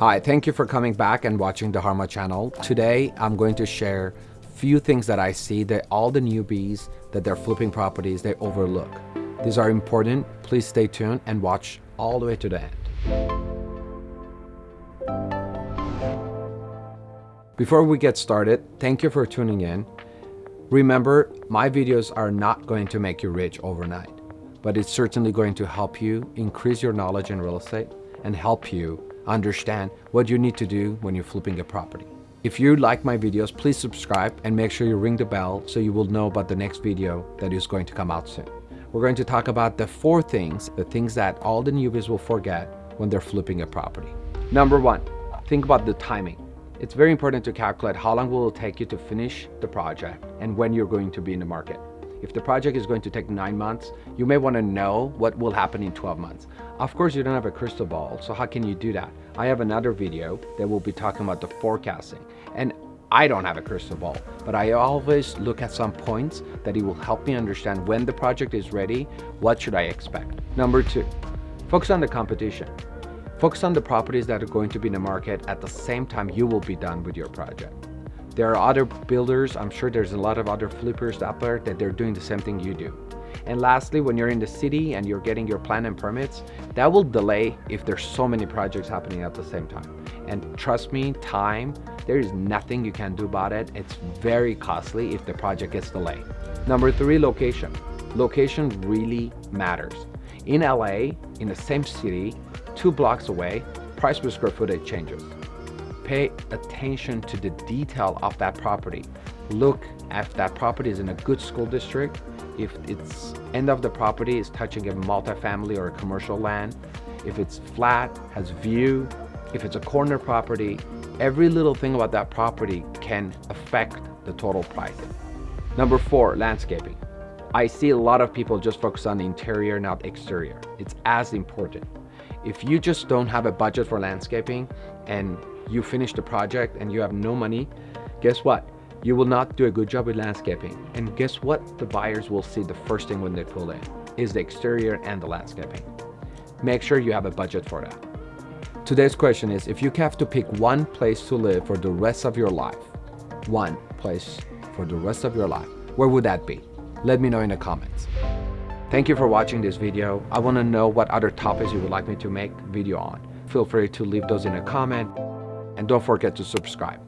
Hi, thank you for coming back and watching the Harma channel. Today, I'm going to share few things that I see that all the newbies that they're flipping properties, they overlook. These are important. Please stay tuned and watch all the way to the end. Before we get started, thank you for tuning in. Remember, my videos are not going to make you rich overnight, but it's certainly going to help you increase your knowledge in real estate and help you understand what you need to do when you're flipping a property. If you like my videos, please subscribe and make sure you ring the bell so you will know about the next video that is going to come out soon. We're going to talk about the four things, the things that all the newbies will forget when they're flipping a property. Number one, think about the timing. It's very important to calculate how long will it take you to finish the project and when you're going to be in the market. If the project is going to take nine months, you may want to know what will happen in 12 months. Of course, you don't have a crystal ball, so how can you do that? I have another video that will be talking about the forecasting. And I don't have a crystal ball, but I always look at some points that it will help me understand when the project is ready, what should I expect. Number two, focus on the competition. Focus on the properties that are going to be in the market at the same time you will be done with your project. There are other builders, I'm sure there's a lot of other flippers out there that they're doing the same thing you do. And lastly, when you're in the city and you're getting your plan and permits, that will delay if there's so many projects happening at the same time. And trust me, time, there is nothing you can do about it. It's very costly if the project gets delayed. Number three, location. Location really matters. In LA, in the same city, two blocks away, price per square footage changes pay attention to the detail of that property. Look if that property is in a good school district, if its end of the property is touching a multifamily or a commercial land, if it's flat, has view, if it's a corner property, every little thing about that property can affect the total price. Number four, landscaping. I see a lot of people just focus on the interior, not exterior. It's as important. If you just don't have a budget for landscaping and you finish the project and you have no money, guess what? You will not do a good job with landscaping. And guess what? The buyers will see the first thing when they pull in is the exterior and the landscaping. Make sure you have a budget for that. Today's question is, if you have to pick one place to live for the rest of your life, one place for the rest of your life, where would that be? Let me know in the comments. Thank you for watching this video. I want to know what other topics you would like me to make video on. Feel free to leave those in a comment and don't forget to subscribe.